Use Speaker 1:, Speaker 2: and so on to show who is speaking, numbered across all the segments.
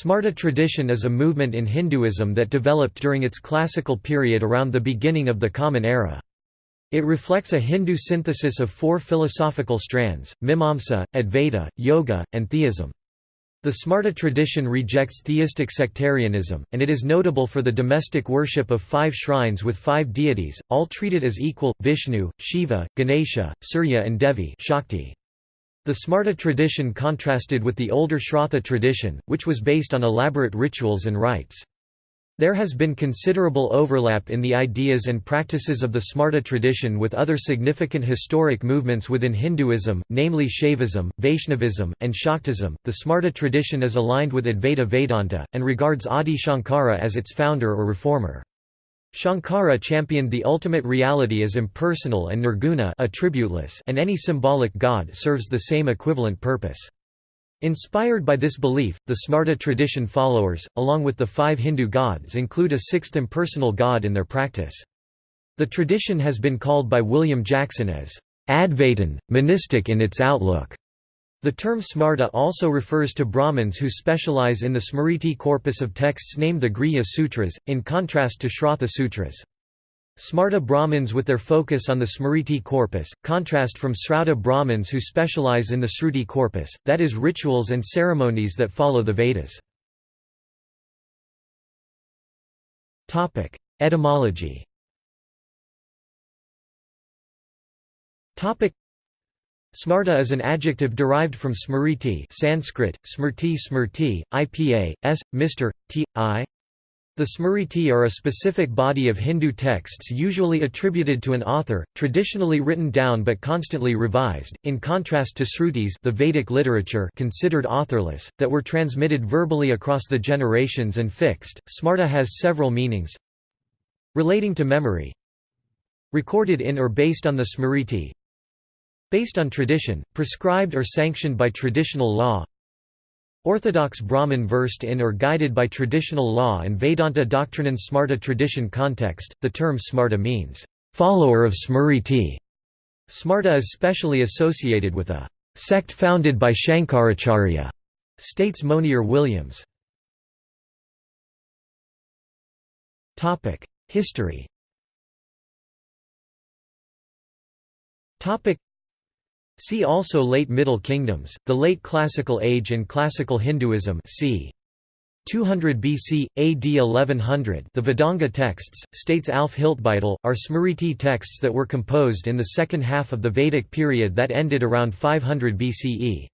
Speaker 1: Smarta tradition is a movement in Hinduism that developed during its classical period around the beginning of the Common Era. It reflects a Hindu synthesis of four philosophical strands, Mimamsa, Advaita, Yoga, and Theism. The Smarta tradition rejects theistic sectarianism, and it is notable for the domestic worship of five shrines with five deities, all treated as equal, Vishnu, Shiva, Ganesha, Surya and Devi Shakti. The Smarta tradition contrasted with the older Shrauta tradition, which was based on elaborate rituals and rites. There has been considerable overlap in the ideas and practices of the Smarta tradition with other significant historic movements within Hinduism, namely Shaivism, Vaishnavism, and Shaktism. The Smarta tradition is aligned with Advaita Vedanta, and regards Adi Shankara as its founder or reformer. Shankara championed the ultimate reality as impersonal and nirguna attributeless and any symbolic god serves the same equivalent purpose. Inspired by this belief, the Smarta tradition followers, along with the five Hindu gods include a sixth impersonal god in their practice. The tradition has been called by William Jackson as Advaitin, monistic in its outlook. The term Smarta also refers to Brahmins who specialize in the Smriti corpus of texts named the Grihya Sutras, in contrast to Shrauta Sutras. Smarta Brahmins with their focus on the Smriti corpus, contrast from Srauta Brahmins who specialize in the Sruti corpus, that is rituals and ceremonies that follow the Vedas. Etymology Smarta is an adjective derived from smriti Sanskrit, smrti smrti, ipa, s, Mr. t, i. The Smriti are a specific body of Hindu texts usually attributed to an author, traditionally written down but constantly revised, in contrast to Srutis the Vedic literature considered authorless, that were transmitted verbally across the generations and fixed. Smarta has several meanings relating to memory recorded in or based on the Smriti, Based on tradition, prescribed or sanctioned by traditional law Orthodox Brahmin versed in or guided by traditional law and Vedanta doctrine in Smarta tradition context, the term Smarta means, "...follower of Smriti". Smarta is specially associated with a "...sect founded by Shankaracharya", states Monier Williams. History See also Late Middle Kingdoms, the Late Classical Age and Classical Hinduism c. 200 BC, AD 1100 the Vedanga texts, states Alf Hiltbeitel, are Smriti texts that were composed in the second half of the Vedic period that ended around 500 BCE.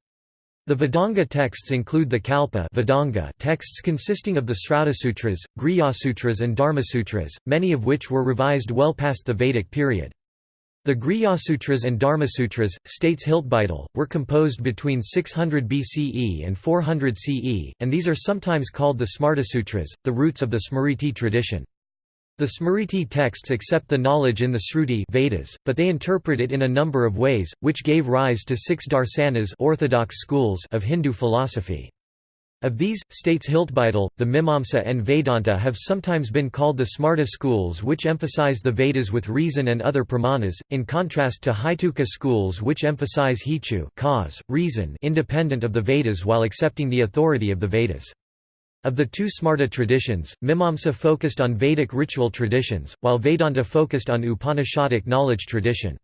Speaker 1: The Vedanga texts include the Kalpa Vedanga texts consisting of the Sutras, Grihyasutras and Dharmasutras, many of which were revised well past the Vedic period. The Grihyasutras and Dharmasutras, states Hiltbeitel, were composed between 600 BCE and 400 CE, and these are sometimes called the Smartasutras, the roots of the Smriti tradition. The Smriti texts accept the knowledge in the Sruti Vedas, but they interpret it in a number of ways, which gave rise to six darsanas orthodox schools of Hindu philosophy. Of these, states Hiltbeitel, the Mimamsa and Vedanta have sometimes been called the Smarta schools which emphasize the Vedas with reason and other pramanas, in contrast to Haituka schools which emphasize hetu cause, reason independent of the Vedas while accepting the authority of the Vedas. Of the two Smarta traditions, Mimamsa focused on Vedic ritual traditions, while Vedanta focused on Upanishadic knowledge tradition.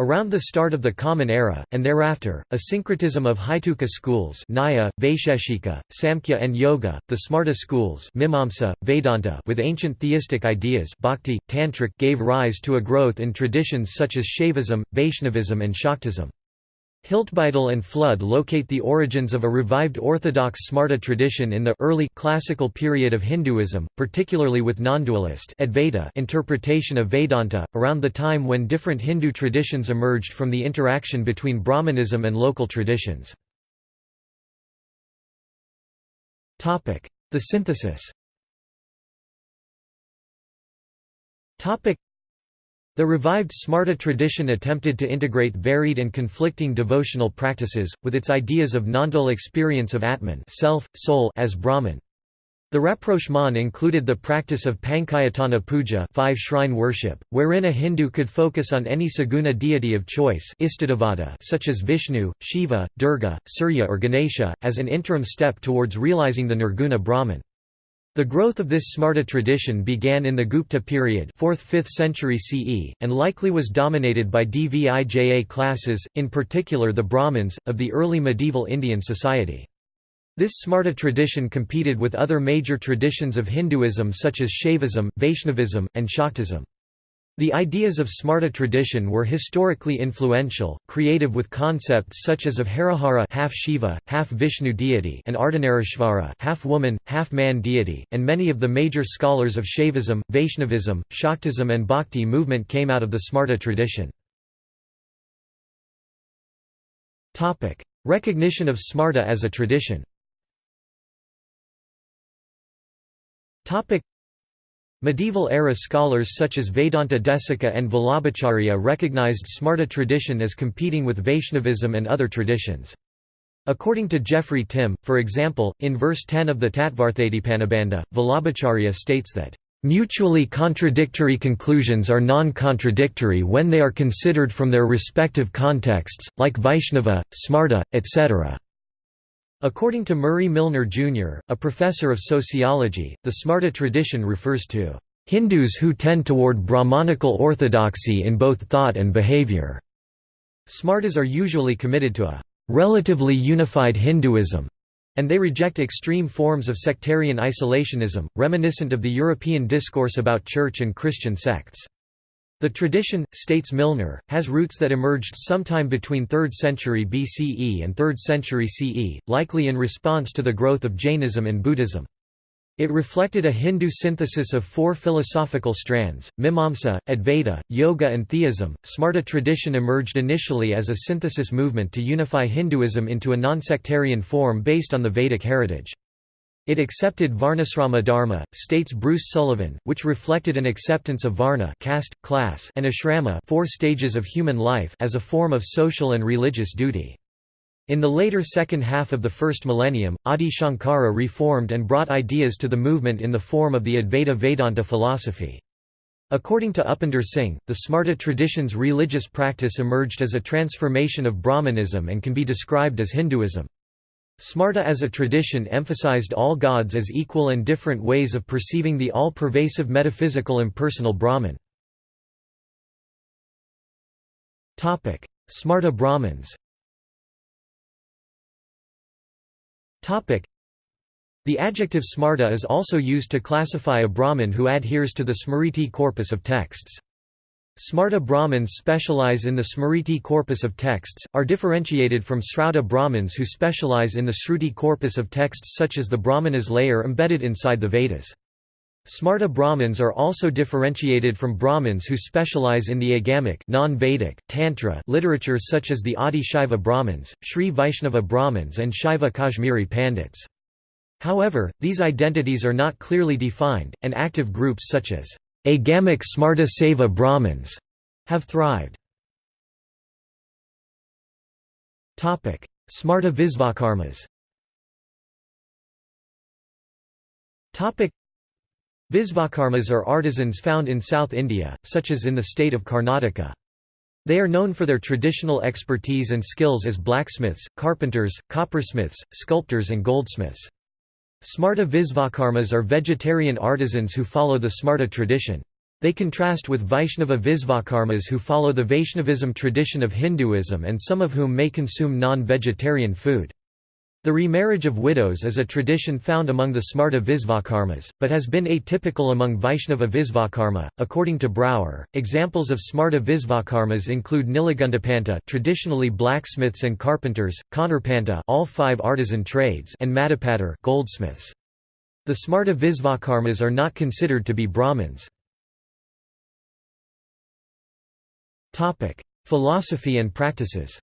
Speaker 1: Around the start of the Common Era, and thereafter, a syncretism of Haituka schools Nyaya, Vaisheshika, Samkhya and Yoga, the Smarta schools Mimamsa, Vedanta with ancient theistic ideas Bhakti, Tantric gave rise to a growth in traditions such as Shaivism, Vaishnavism and Shaktism. Hiltbeitel and Flood locate the origins of a revived orthodox Smarta tradition in the early classical period of Hinduism, particularly with non-dualist interpretation of Vedanta, around the time when different Hindu traditions emerged from the interaction between Brahmanism and local traditions. The synthesis the revived Smarta tradition attempted to integrate varied and conflicting devotional practices, with its ideas of nondual experience of Atman self, soul as Brahman. The rapprochement included the practice of Panchayatana puja five shrine worship, wherein a Hindu could focus on any saguna deity of choice such as Vishnu, Shiva, Durga, Surya or Ganesha, as an interim step towards realizing the Nirguna Brahman. The growth of this Smarta tradition began in the Gupta period 4th–5th century CE, and likely was dominated by Dvija classes, in particular the Brahmins, of the early medieval Indian society. This Smarta tradition competed with other major traditions of Hinduism such as Shaivism, Vaishnavism, and Shaktism. The ideas of Smarta tradition were historically influential, creative with concepts such as of Harihara half Shiva, half Vishnu deity and Ardhanarishvara half woman, half man deity, and many of the major scholars of Shaivism, Vaishnavism, Shaktism and Bhakti movement came out of the Smarta tradition. Recognition of Smarta as a tradition Medieval-era scholars such as Vedanta Desika and Vallabhacharya recognized Smarta tradition as competing with Vaishnavism and other traditions. According to Jeffrey Timm, for example, in verse 10 of the Tattvarthadipanabandha, Vallabhacharya states that, "...mutually contradictory conclusions are non-contradictory when they are considered from their respective contexts, like Vaishnava, Smarta, etc." According to Murray Milner, Jr., a professor of sociology, the Smarta tradition refers to Hindus who tend toward Brahmanical orthodoxy in both thought and behavior. Smartas are usually committed to a relatively unified Hinduism, and they reject extreme forms of sectarian isolationism, reminiscent of the European discourse about church and Christian sects. The tradition, states Milner, has roots that emerged sometime between 3rd century BCE and 3rd century CE, likely in response to the growth of Jainism and Buddhism. It reflected a Hindu synthesis of four philosophical strands, Mimamsa, Advaita, Yoga and Theism. Smarta tradition emerged initially as a synthesis movement to unify Hinduism into a non-sectarian form based on the Vedic heritage. It accepted Varnasrama dharma, states Bruce Sullivan, which reflected an acceptance of varna caste, class and ashrama four stages of human life as a form of social and religious duty. In the later second half of the first millennium, Adi Shankara reformed and brought ideas to the movement in the form of the Advaita Vedanta philosophy. According to Upinder Singh, the Smarta tradition's religious practice emerged as a transformation of Brahmanism and can be described as Hinduism. Smarta as a tradition emphasized all gods as equal and different ways of perceiving the all-pervasive metaphysical impersonal Brahman. Smarta Brahmins The adjective smarta is also used to classify a Brahmin who adheres to the Smriti corpus of texts. Smarta Brahmins specialize in the Smriti corpus of texts, are differentiated from Srauta Brahmins who specialize in the Shruti corpus of texts such as the Brahmanas layer embedded inside the Vedas. Smarta Brahmins are also differentiated from Brahmins who specialize in the agamic non-Vedic, Tantra literatures such as the Adi Shaiva Brahmins, Sri Vaishnava Brahmins and Shaiva Kashmiri Pandits. However, these identities are not clearly defined, and active groups such as Agamic Smarta Seva Brahmins have thrived. Smarta Visvakarmas Visvakarmas are artisans found in South India, such as in the state of Karnataka. They are known for their traditional expertise and skills as blacksmiths, carpenters, coppersmiths, sculptors and goldsmiths. Smarta Visvakarmas are vegetarian artisans who follow the Smarta tradition. They contrast with Vaishnava Visvakarmas who follow the Vaishnavism tradition of Hinduism and some of whom may consume non-vegetarian food. The remarriage of widows is a tradition found among the Smarta Visvakarmas, but has been atypical among Vaishnava Visvakarma. According to Brouwer, examples of Smarta Visvakarmas include Nilagundapanta, traditionally blacksmiths and carpenters, Konarpanta, all five artisan trades, and Madhapatar, goldsmiths. The Smarta Visvakarmas are not considered to be Brahmins. Topic: Philosophy and practices.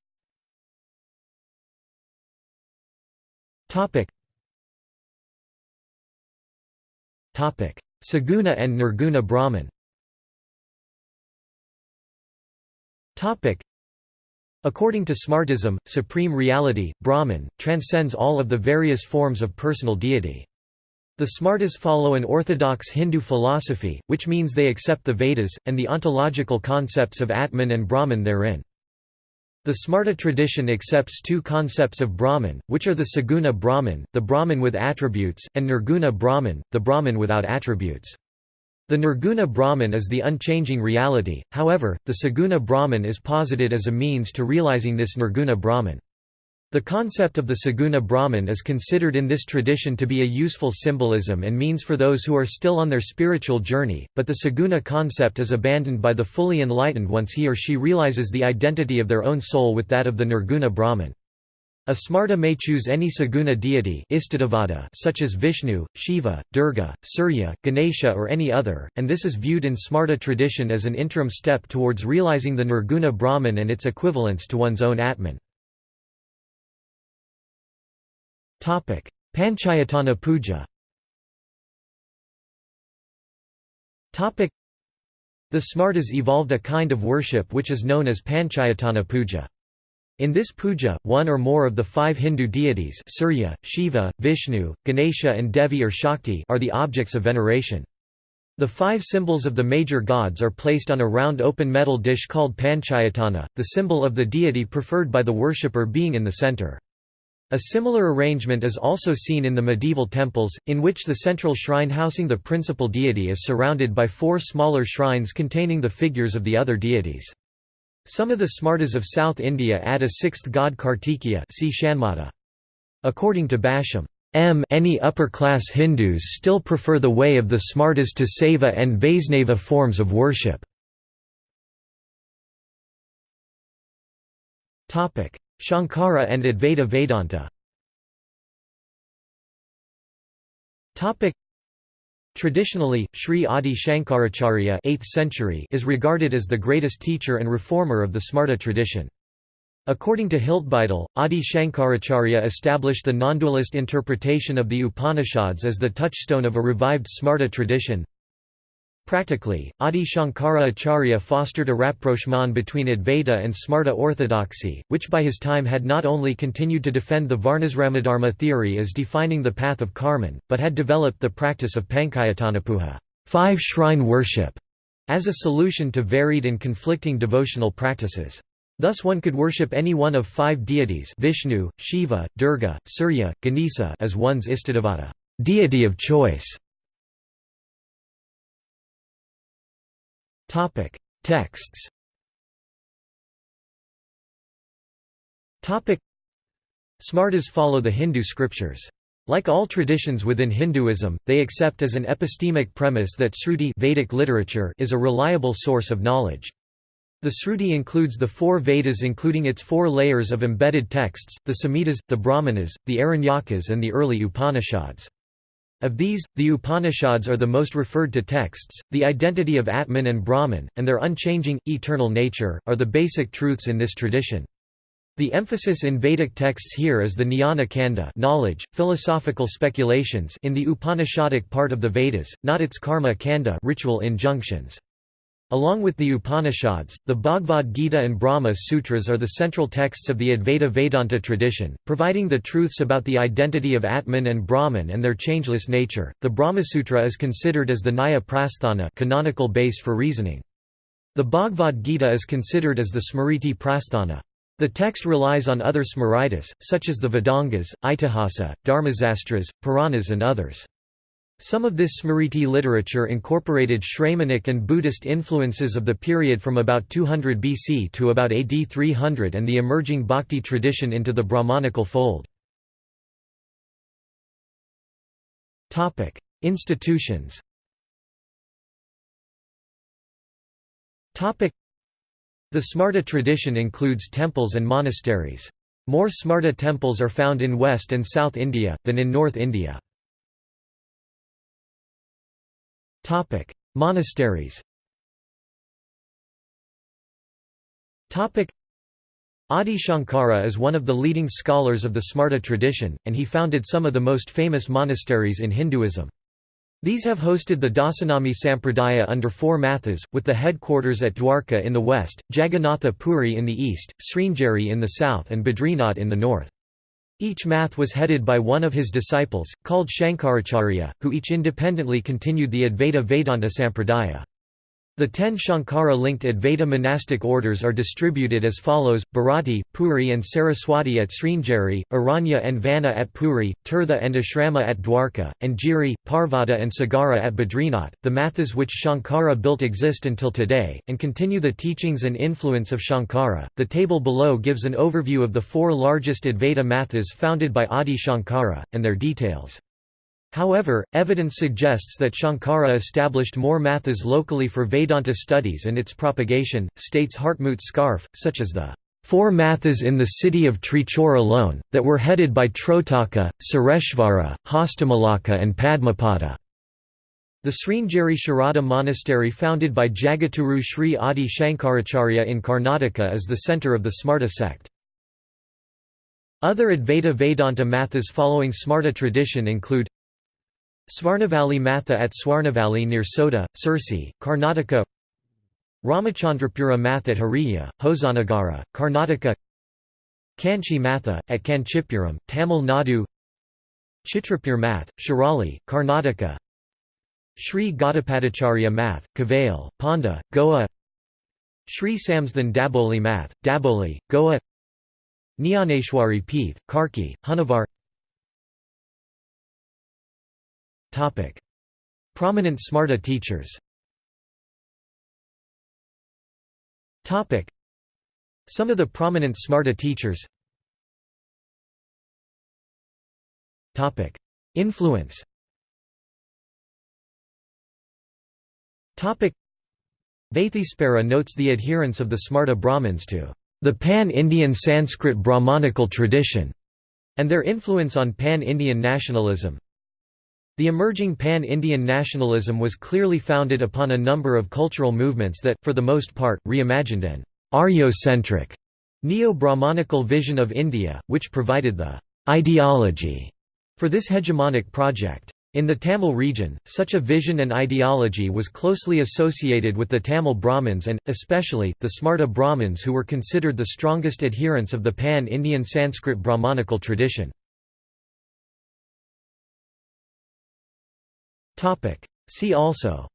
Speaker 1: Topic. Topic: Saguna and Nirguna Brahman. Topic. According to Smartism, supreme reality, Brahman, transcends all of the various forms of personal deity. The Smartas follow an orthodox Hindu philosophy, which means they accept the Vedas, and the ontological concepts of Atman and Brahman therein. The Smarta tradition accepts two concepts of Brahman, which are the Saguna Brahman, the Brahman with attributes, and Nirguna Brahman, the Brahman without attributes. The Nirguna Brahman is the unchanging reality, however, the Saguna Brahman is posited as a means to realizing this Nirguna Brahman. The concept of the Saguna Brahman is considered in this tradition to be a useful symbolism and means for those who are still on their spiritual journey, but the Saguna concept is abandoned by the fully enlightened once he or she realizes the identity of their own soul with that of the Nirguna Brahman. A Smarta may choose any Saguna deity such as Vishnu, Shiva, Durga, Surya, Ganesha or any other, and this is viewed in Smarta tradition as an interim step towards realizing the Nirguna Brahman and its equivalence to one's own Atman. Panchayatana puja The Smartas evolved a kind of worship which is known as Panchayatana puja. In this puja, one or more of the five Hindu deities Surya, Shiva, Vishnu, Ganesha and Devi or Shakti are the objects of veneration. The five symbols of the major gods are placed on a round open metal dish called panchayatana, the symbol of the deity preferred by the worshipper being in the center. A similar arrangement is also seen in the medieval temples, in which the central shrine housing the principal deity is surrounded by four smaller shrines containing the figures of the other deities. Some of the Smartas of South India add a sixth god Kartikeya see. According to Basham, M any upper-class Hindus still prefer the way of the Smartas to Saiva and Vaisnava forms of worship. Shankara and Advaita Vedanta Traditionally, Sri Adi Shankaracharya 8th century is regarded as the greatest teacher and reformer of the Smarta tradition. According to Hiltbeitel, Adi Shankaracharya established the non-dualist interpretation of the Upanishads as the touchstone of a revived Smarta tradition. Practically, Adi Shankara Acharya fostered a rapprochement between Advaita and Smarta orthodoxy, which by his time had not only continued to defend the Varnasramadharma theory as defining the path of Karman, but had developed the practice of Panchayatanapuja five shrine worship", as a solution to varied and conflicting devotional practices. Thus one could worship any one of five deities Vishnu, Shiva, Durga, Surya, Ganesha as one's Istadevata deity of choice". Topic: Texts. Topic: Smartas follow the Hindu scriptures. Like all traditions within Hinduism, they accept as an epistemic premise that Sruti Vedic literature is a reliable source of knowledge. The Sruti includes the four Vedas including its four layers of embedded texts, the Samhitas, the Brahmanas, the Aranyakas and the early Upanishads. Of these, the Upanishads are the most referred to texts. The identity of Atman and Brahman, and their unchanging, eternal nature, are the basic truths in this tradition. The emphasis in Vedic texts here is the jnana kanda knowledge, philosophical speculations in the Upanishadic part of the Vedas, not its karma kanda ritual injunctions. Along with the Upanishads, the Bhagavad Gita and Brahma Sutras are the central texts of the Advaita Vedanta tradition, providing the truths about the identity of Atman and Brahman and their changeless nature. The Brahma Sutra is considered as the Nyaya Prasthana canonical base for reasoning. The Bhagavad Gita is considered as the Smriti Prasthana. The text relies on other Smritis, such as the Vedangas, Itihasa, Dharmasastras, Puranas and others. Some of this Smriti literature incorporated Shramanic and Buddhist influences of the period from about 200 BC to about AD 300 and the emerging Bhakti tradition into the Brahmanical fold. Institutions The Smarta tradition includes temples and monasteries. More Smarta temples are found in West and South India, than in North India. Monasteries Adi Shankara is one of the leading scholars of the Smarta tradition, and he founded some of the most famous monasteries in Hinduism. These have hosted the Dasanami Sampradaya under four mathas, with the headquarters at Dwarka in the west, Jagannatha Puri in the east, Sringeri in the south and Badrinath in the north. Each math was headed by one of his disciples, called Shankaracharya, who each independently continued the Advaita Vedanta Sampradaya. The ten Shankara-linked Advaita monastic orders are distributed as follows, Bharati, Puri and Saraswati at Sringeri, Aranya and Vana at Puri, Tirtha and Ashrama at Dwarka, and Giri, Parvata and Sagara at Badrinath. The mathas which Shankara built exist until today, and continue the teachings and influence of Shankara. The table below gives an overview of the four largest Advaita mathas founded by Adi Shankara, and their details. However, evidence suggests that Shankara established more mathas locally for Vedanta studies and its propagation, states Hartmut Scharfe, such as the four mathas in the city of Trichur alone, that were headed by Trotaka, Sureshvara, Hastamalaka and Padmapada. The Sringeri Sharada monastery founded by Jagatguru Sri Adi Shankaracharya in Karnataka is the centre of the Smarta sect. Other Advaita Vedanta mathas following Smarta tradition include Swarnavalli Matha at Swarnavalli near Sota, Sirsi, Karnataka Ramachandrapura Math at Hariya, Hosanagara, Karnataka Kanchi Matha, at Kanchipuram, Tamil Nadu Chitrapur Math, Shirali, Karnataka Sri Gaudapadacharya Math, Kavail, Ponda, Goa Sri Samsthan Daboli Math, Daboli, Goa Nyaneshwari Peeth, Karki, Honavar Prominent Smarta teachers. Some of the prominent Smarta teachers. Influence. Vaitheespara notes the adherence of the Smarta Brahmins to the pan-Indian Sanskrit Brahmanical tradition, and their influence on pan-Indian nationalism. The emerging pan-Indian nationalism was clearly founded upon a number of cultural movements that, for the most part, reimagined an Aryo-centric, neo-Brahmanical vision of India, which provided the ideology for this hegemonic project. In the Tamil region, such a vision and ideology was closely associated with the Tamil Brahmins and, especially, the Smarta Brahmins who were considered the strongest adherents of the pan-Indian Sanskrit Brahmanical tradition. Topic. See also.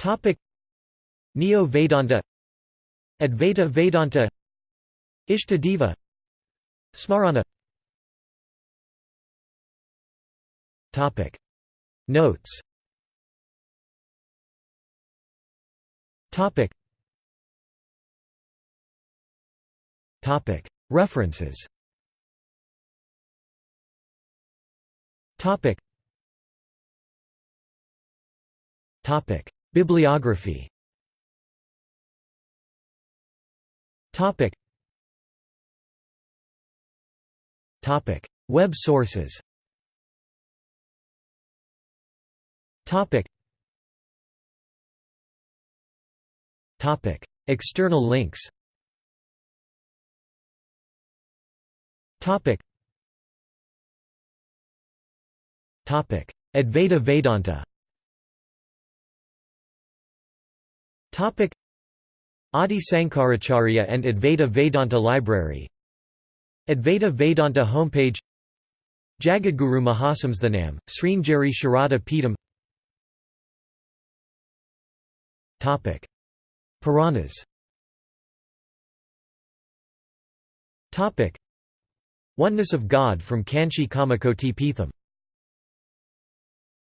Speaker 1: Topic. Neo-Vedanta. Advaita Vedanta. Ishtadeva Smarana. Topic. Notes. Topic. Topic. References Topic. Topic. Bibliography Topic. Topic. Web sources Topic. Topic. External links Topic. Advaita Vedanta. Adi Sankaracharya and Advaita Vedanta Library. Advaita Vedanta homepage. Jagadguru Mahasamsthanam, Sringeri Sharada Peetham Puranas. Oneness of God from Kanchi Kamakoti Peetham